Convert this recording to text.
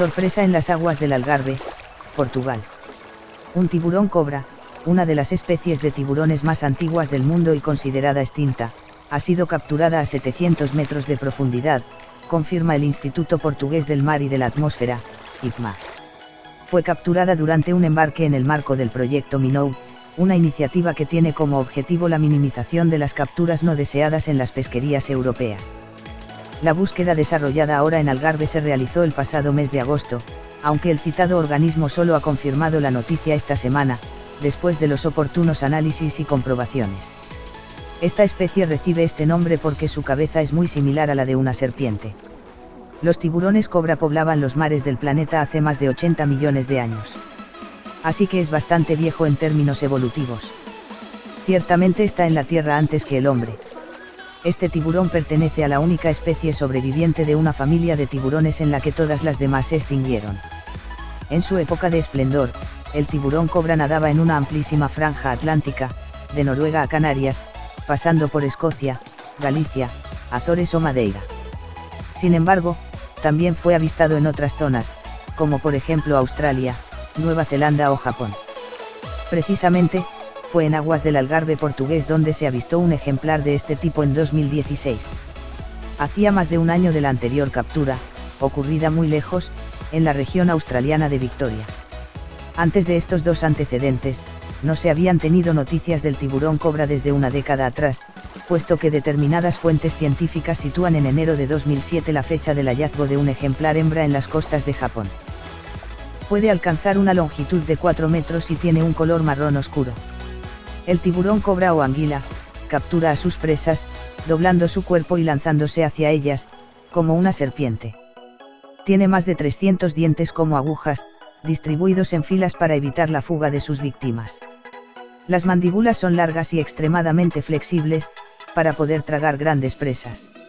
Sorpresa en las aguas del Algarve, Portugal. Un tiburón cobra, una de las especies de tiburones más antiguas del mundo y considerada extinta, ha sido capturada a 700 metros de profundidad, confirma el Instituto Portugués del Mar y de la Atmósfera, IPMA. Fue capturada durante un embarque en el marco del proyecto Minou, una iniciativa que tiene como objetivo la minimización de las capturas no deseadas en las pesquerías europeas. La búsqueda desarrollada ahora en Algarve se realizó el pasado mes de agosto, aunque el citado organismo solo ha confirmado la noticia esta semana, después de los oportunos análisis y comprobaciones. Esta especie recibe este nombre porque su cabeza es muy similar a la de una serpiente. Los tiburones cobra poblaban los mares del planeta hace más de 80 millones de años. Así que es bastante viejo en términos evolutivos. Ciertamente está en la Tierra antes que el hombre. Este tiburón pertenece a la única especie sobreviviente de una familia de tiburones en la que todas las demás se extinguieron. En su época de esplendor, el tiburón cobra nadaba en una amplísima franja atlántica, de Noruega a Canarias, pasando por Escocia, Galicia, Azores o Madeira. Sin embargo, también fue avistado en otras zonas, como por ejemplo Australia, Nueva Zelanda o Japón. Precisamente, fue en aguas del Algarve portugués donde se avistó un ejemplar de este tipo en 2016. Hacía más de un año de la anterior captura, ocurrida muy lejos, en la región australiana de Victoria. Antes de estos dos antecedentes, no se habían tenido noticias del tiburón cobra desde una década atrás, puesto que determinadas fuentes científicas sitúan en enero de 2007 la fecha del hallazgo de un ejemplar hembra en las costas de Japón. Puede alcanzar una longitud de 4 metros y tiene un color marrón oscuro. El tiburón cobra o anguila, captura a sus presas, doblando su cuerpo y lanzándose hacia ellas, como una serpiente. Tiene más de 300 dientes como agujas, distribuidos en filas para evitar la fuga de sus víctimas. Las mandíbulas son largas y extremadamente flexibles, para poder tragar grandes presas.